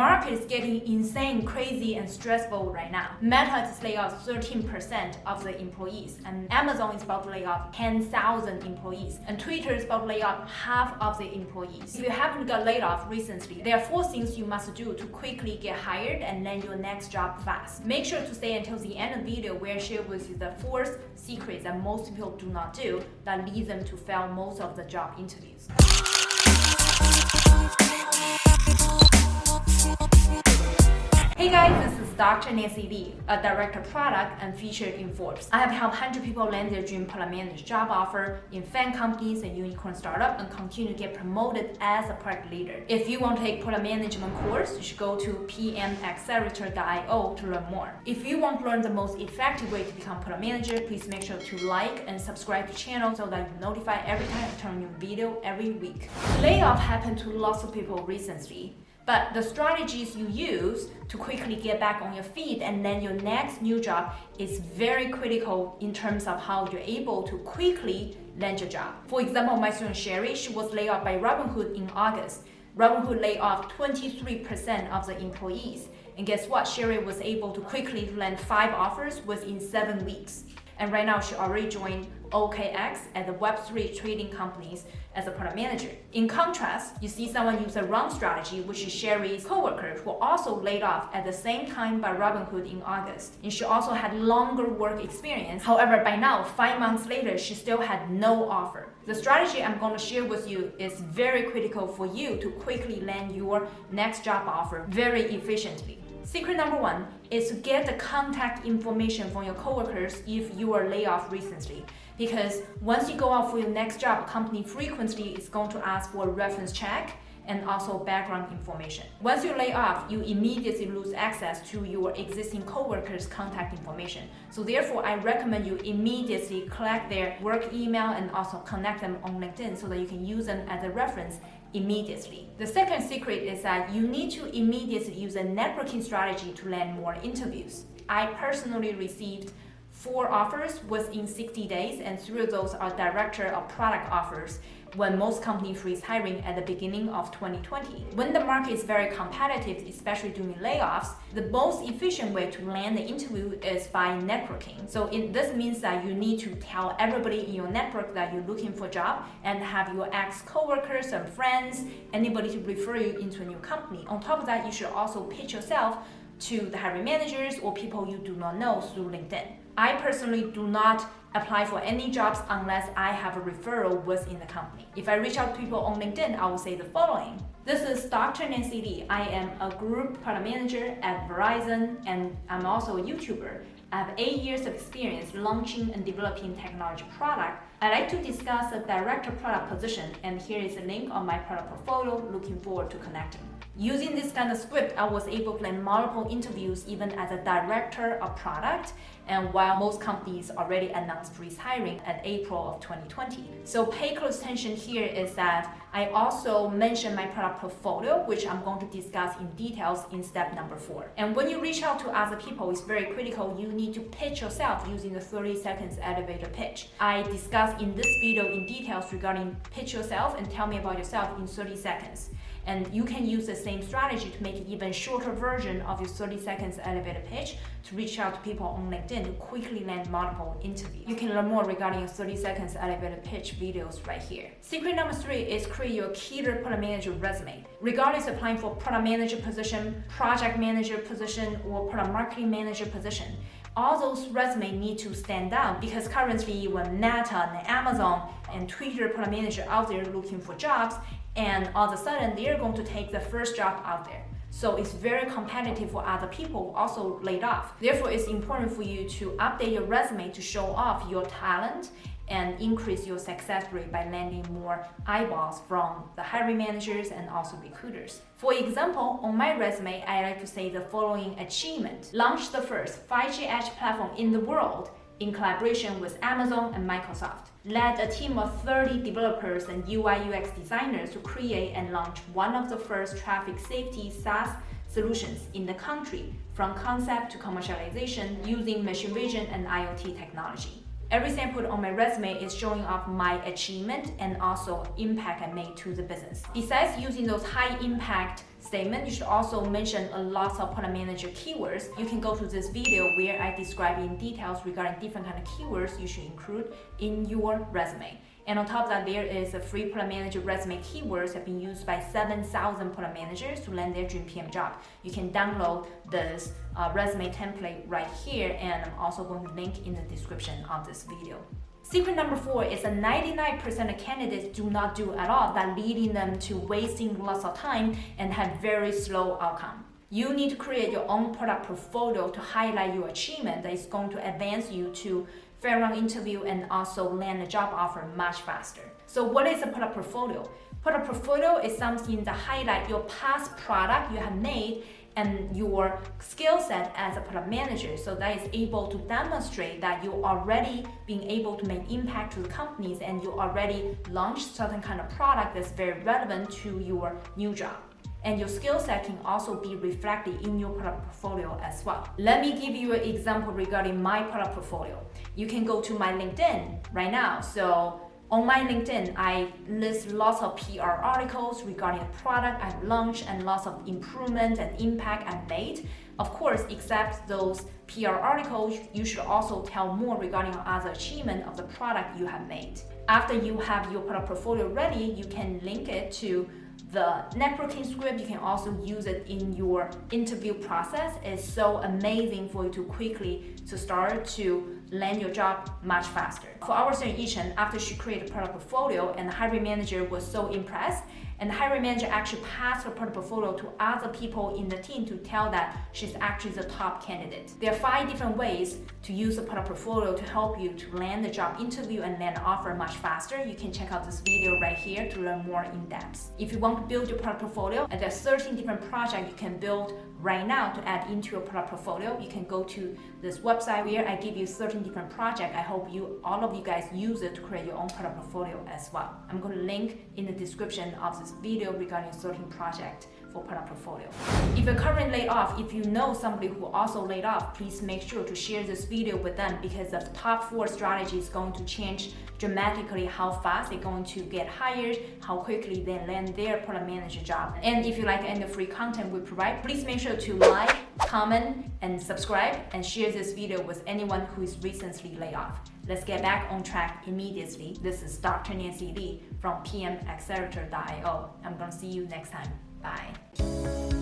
market is getting insane, crazy, and stressful right now. Meta is laying off 13% of the employees, and Amazon is about to lay off 10,000 employees, and Twitter is about to lay off half of the employees. If you haven't got laid off recently, there are four things you must do to quickly get hired and land your next job fast. Make sure to stay until the end of the video where I share with you the four secrets that most people do not do that lead them to fail most of the job interviews. Hey guys, this is Dr. Nancy Li, a director product and featured in Forbes. I have helped 100 people land their dream product manager job offer in FAANG companies and unicorn startup and continue to get promoted as a product leader. If you want to take product management course, you should go to pmaccelerator.io to learn more. If you want to learn the most effective way to become product manager, please make sure to like and subscribe to the channel so that you're notified every time I turn a new video every week. Layoff happened to lots of people recently. But the strategies you use to quickly get back on your feet and then your next new job is very critical in terms of how you're able to quickly land your job. For example, my student Sherry, she was laid off by Robinhood in August. Robinhood laid off 23% of the employees. And guess what? Sherry was able to quickly land five offers within seven weeks. And right now, she already joined OKX at the Web3 trading companies as a product manager. In contrast, you see someone use a wrong strategy, which is Sherry's coworker, who also laid off at the same time by Robinhood in August. And she also had longer work experience. However, by now, five months later, she still had no offer. The strategy I'm going to share with you is very critical for you to quickly land your next job offer very efficiently. Secret number one is to get the contact information from your coworkers if you are laid off recently. Because once you go out for your next job, company frequently is going to ask for a reference check and also background information. Once you lay off, you immediately lose access to your existing coworkers' contact information. So therefore, I recommend you immediately collect their work email and also connect them on LinkedIn so that you can use them as a reference immediately. The second secret is that you need to immediately use a networking strategy to land more interviews. I personally received four offers within 60 days and three of those are director of product offers when most companies freeze hiring at the beginning of 2020. When the market is very competitive, especially during layoffs, the most efficient way to land the interview is by networking. So it, this means that you need to tell everybody in your network that you're looking for a job and have your ex-coworkers and friends, anybody to refer you into a new company. On top of that, you should also pitch yourself to the hiring managers or people you do not know through LinkedIn. I personally do not apply for any jobs unless I have a referral within the company. If I reach out to people on LinkedIn, I will say the following. This is Dr. Nancy Li. I am a group product manager at Verizon and I'm also a YouTuber. I have eight years of experience launching and developing technology product. I like to discuss a director product position and here is a link on my product portfolio. Looking forward to connecting. Using this kind of script, I was able to land multiple interviews even as a director of product and while most companies already announced freeze hiring at April of 2020. So pay close attention here is that I also mentioned my product portfolio, which I'm going to discuss in details in step number four. And when you reach out to other people, it's very critical. You need to pitch yourself using the 30 seconds elevator pitch. I discuss in this video in details regarding pitch yourself and tell me about yourself in 30 seconds. And you can use the same strategy to make an even shorter version of your 30 seconds elevator pitch to reach out to people on LinkedIn to quickly land multiple interviews. You can learn more regarding your 30 seconds elevator pitch videos right here. Secret number three is create your killer product manager resume. Regardless applying for product manager position, project manager position, or product marketing manager position, all those resumes need to stand out because currently when Meta and Amazon and Twitter product manager out there looking for jobs, and all of a sudden they're going to take the first job out there. So it's very competitive for other people also laid off. Therefore, it's important for you to update your resume to show off your talent and increase your success rate by landing more eyeballs from the hiring managers and also recruiters. For example, on my resume, I like to say the following achievement. Launch the first 5G edge platform in the world in collaboration with Amazon and Microsoft. Led a team of 30 developers and UI UX designers to create and launch one of the first traffic safety SaaS solutions in the country from concept to commercialization using machine vision and IoT technology. Everything I put on my resume is showing off my achievement and also impact I made to the business. Besides using those high impact statement, you should also mention a lot of product manager keywords. You can go to this video where I describe in details regarding different kind of keywords you should include in your resume. And on top of that, there is a free product manager resume keywords have been used by 7,000 product managers to land their dream PM job. You can download this uh, resume template right here, and I'm also going to link in the description of this video. Secret number four is that 99% of candidates do not do at all, that leading them to wasting lots of time and have very slow outcome. You need to create your own product portfolio to highlight your achievement that is going to advance you to fair round interview and also land a job offer much faster. So what is a product portfolio? Product portfolio is something that highlight your past product you have made and your skill set as a product manager so that is able to demonstrate that you already being able to make impact to the companies and you already launched certain kind of product that's very relevant to your new job and your skill set can also be reflected in your product portfolio as well. Let me give you an example regarding my product portfolio. You can go to my LinkedIn right now. So on my LinkedIn, I list lots of PR articles regarding the product I've launched and lots of improvement and impact I've made. Of course, except those PR articles, you should also tell more regarding other achievement of the product you have made. After you have your product portfolio ready, you can link it to the networking script, you can also use it in your interview process. It's so amazing for you to quickly to start to land your job much faster. For our student Yichen, after she created a product portfolio and the hiring manager was so impressed, and the hiring manager actually passed her product portfolio to other people in the team to tell that she's actually the top candidate. There are five different ways to use the product portfolio to help you to land the job interview and land an offer much faster. You can check out this video right here to learn more in depth. If you want to build your product portfolio, there are 13 different projects you can build right now to add into your product portfolio, you can go to this website where I give you 13 different projects. I hope you, all of you guys use it to create your own product portfolio as well. I'm going to link in the description of this video regarding 13 project for product portfolio. If you're currently laid off, if you know somebody who also laid off, please make sure to share this video with them because the top four strategy is going to change dramatically how fast they're going to get hired, how quickly they land their product manager job. And if you like any free content we provide, please make sure to like, comment, and subscribe, and share this video with anyone who is recently laid off. Let's get back on track immediately. This is Dr. Nancy Li from PMAccelerator.io. I'm gonna see you next time. Bye.